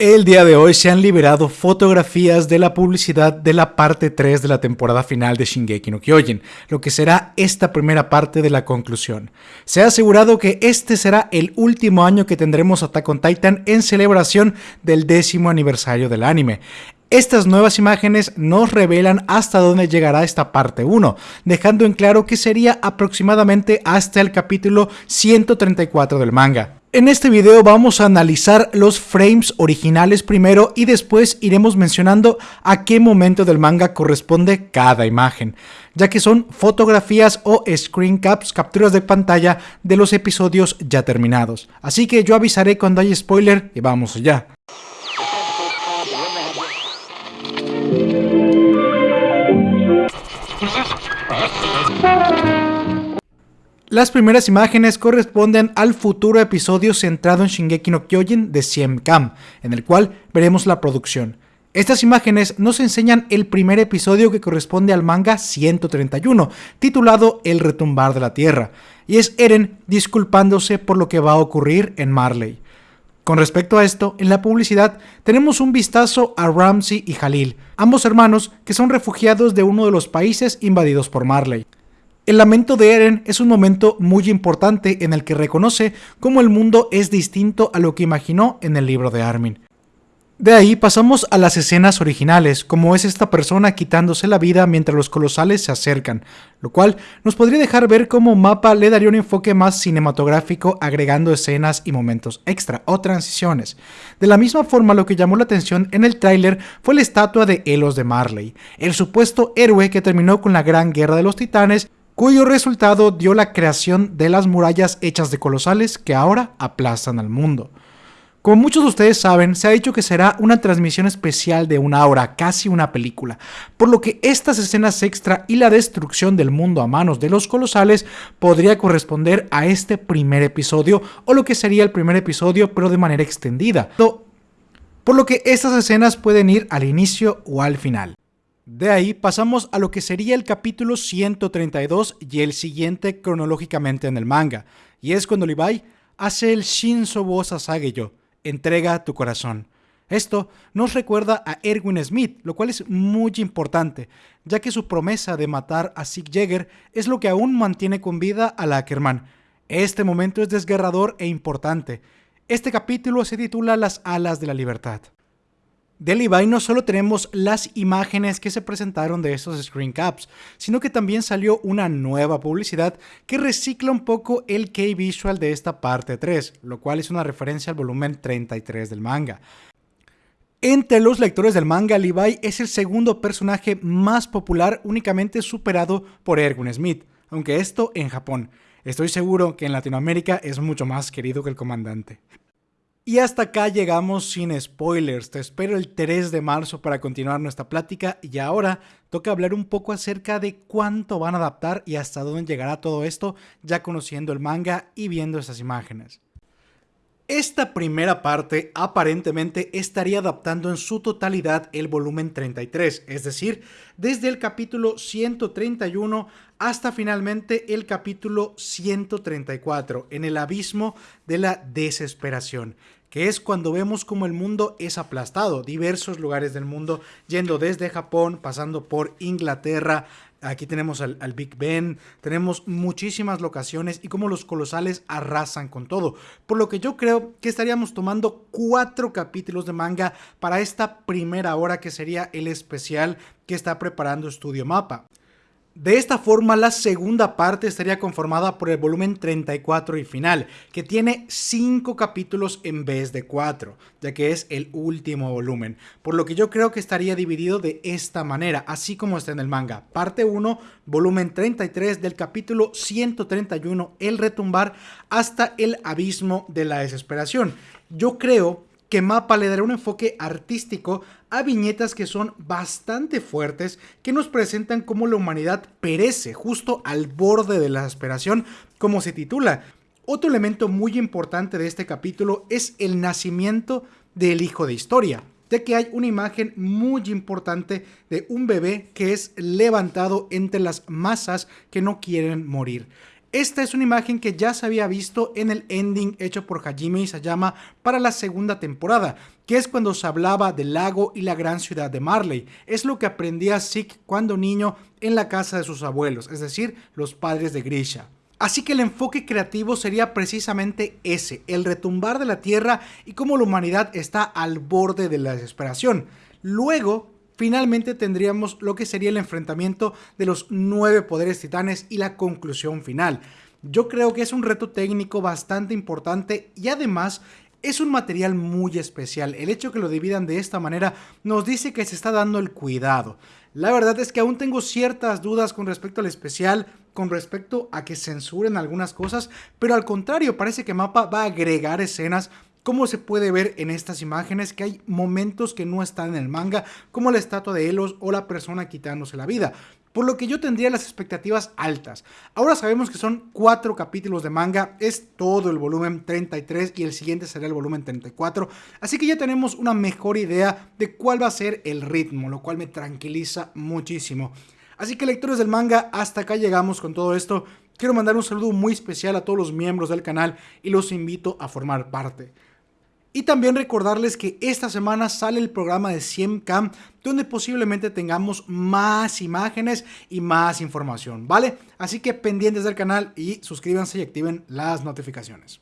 El día de hoy se han liberado fotografías de la publicidad de la parte 3 de la temporada final de Shingeki no Kyojin, lo que será esta primera parte de la conclusión. Se ha asegurado que este será el último año que tendremos Attack on Titan en celebración del décimo aniversario del anime. Estas nuevas imágenes nos revelan hasta dónde llegará esta parte 1, dejando en claro que sería aproximadamente hasta el capítulo 134 del manga. En este video vamos a analizar los frames originales primero y después iremos mencionando a qué momento del manga corresponde cada imagen, ya que son fotografías o screen caps, capturas de pantalla de los episodios ya terminados. Así que yo avisaré cuando haya spoiler y vamos allá. Las primeras imágenes corresponden al futuro episodio centrado en Shingeki no Kyojin de Siem Kam, en el cual veremos la producción. Estas imágenes nos enseñan el primer episodio que corresponde al manga 131, titulado El retumbar de la tierra, y es Eren disculpándose por lo que va a ocurrir en Marley. Con respecto a esto, en la publicidad tenemos un vistazo a Ramsey y Halil, ambos hermanos que son refugiados de uno de los países invadidos por Marley. El lamento de Eren es un momento muy importante en el que reconoce cómo el mundo es distinto a lo que imaginó en el libro de Armin. De ahí pasamos a las escenas originales, como es esta persona quitándose la vida mientras los colosales se acercan, lo cual nos podría dejar ver cómo Mapa le daría un enfoque más cinematográfico agregando escenas y momentos extra o transiciones. De la misma forma lo que llamó la atención en el tráiler fue la estatua de Elos de Marley, el supuesto héroe que terminó con la gran guerra de los titanes cuyo resultado dio la creación de las murallas hechas de colosales que ahora aplastan al mundo. Como muchos de ustedes saben, se ha dicho que será una transmisión especial de una hora, casi una película, por lo que estas escenas extra y la destrucción del mundo a manos de los colosales podría corresponder a este primer episodio o lo que sería el primer episodio pero de manera extendida, por lo que estas escenas pueden ir al inicio o al final. De ahí pasamos a lo que sería el capítulo 132 y el siguiente cronológicamente en el manga, y es cuando Levi hace el Shinsobo Sasageyo, entrega tu corazón. Esto nos recuerda a Erwin Smith, lo cual es muy importante, ya que su promesa de matar a Sig Jäger es lo que aún mantiene con vida a la Ackerman. Este momento es desgarrador e importante. Este capítulo se titula Las alas de la libertad. De Levi no solo tenemos las imágenes que se presentaron de estos screen caps, sino que también salió una nueva publicidad que recicla un poco el key visual de esta parte 3, lo cual es una referencia al volumen 33 del manga. Entre los lectores del manga, Levi es el segundo personaje más popular únicamente superado por Ergun Smith, aunque esto en Japón. Estoy seguro que en Latinoamérica es mucho más querido que el comandante. Y hasta acá llegamos sin spoilers. Te espero el 3 de marzo para continuar nuestra plática y ahora toca hablar un poco acerca de cuánto van a adaptar y hasta dónde llegará todo esto ya conociendo el manga y viendo esas imágenes. Esta primera parte aparentemente estaría adaptando en su totalidad el volumen 33, es decir, desde el capítulo 131 hasta finalmente el capítulo 134, en el abismo de la desesperación, que es cuando vemos como el mundo es aplastado, diversos lugares del mundo, yendo desde Japón, pasando por Inglaterra, Aquí tenemos al, Big Ben, tenemos muchísimas locaciones y cómo los colosales arrasan con todo. Por lo que yo creo que estaríamos tomando cuatro capítulos de manga para esta primera hora que sería el especial que está preparando Studio Mapa. De esta forma, la segunda parte estaría conformada por el volumen 34 y final, que tiene 5 capítulos en vez de 4, ya que es el último volumen, por lo que yo creo que estaría dividido de esta manera, así como está en el manga. Parte 1, volumen 33 del capítulo 131, El retumbar, hasta el abismo de la desesperación. Yo creo que Mapa le dará un enfoque artístico a viñetas que son bastante fuertes, que nos presentan cómo la humanidad perece justo al borde de la aspiración, como se titula. Otro elemento muy importante de este capítulo es el nacimiento del hijo de historia, ya que hay una imagen muy importante de un bebé que es levantado entre las masas que no quieren morir. Esta es una imagen que ya se había visto en el ending hecho por Hajime Isayama para la segunda temporada, que es cuando se hablaba del lago y la gran ciudad de Marley. Es lo que aprendía Zeke cuando niño en la casa de sus abuelos, es decir, los padres de Grisha. Así que el enfoque creativo sería precisamente ese, el retumbar de la Tierra y cómo la humanidad está al borde de la desesperación. Luego, finalmente tendríamos lo que sería el enfrentamiento de los nueve poderes titanes y la conclusión final. Yo creo que es un reto técnico bastante importante y además es un material muy especial. El hecho que lo dividan de esta manera nos dice que se está dando el cuidado. La verdad es que aún tengo ciertas dudas con respecto al especial, con respecto a que censuren algunas cosas, pero al contrario, parece que Mapa va a agregar escenas como se puede ver en estas imágenes que hay momentos que no están en el manga, como la estatua de Elos o la persona quitándose la vida, por lo que yo tendría las expectativas altas. Ahora sabemos que son cuatro capítulos de manga, es todo el volumen 33 y el siguiente será el volumen 34, así que ya tenemos una mejor idea de cuál va a ser el ritmo, lo cual me tranquiliza muchísimo. Así que lectores del manga, hasta acá llegamos con todo esto. Quiero mandar un saludo muy especial a todos los miembros del canal y los invito a formar parte. Y también recordarles que esta semana sale el programa de 100 Cam, donde posiblemente tengamos más imágenes y más información, ¿vale? Así que pendientes del canal y suscríbanse y activen las notificaciones.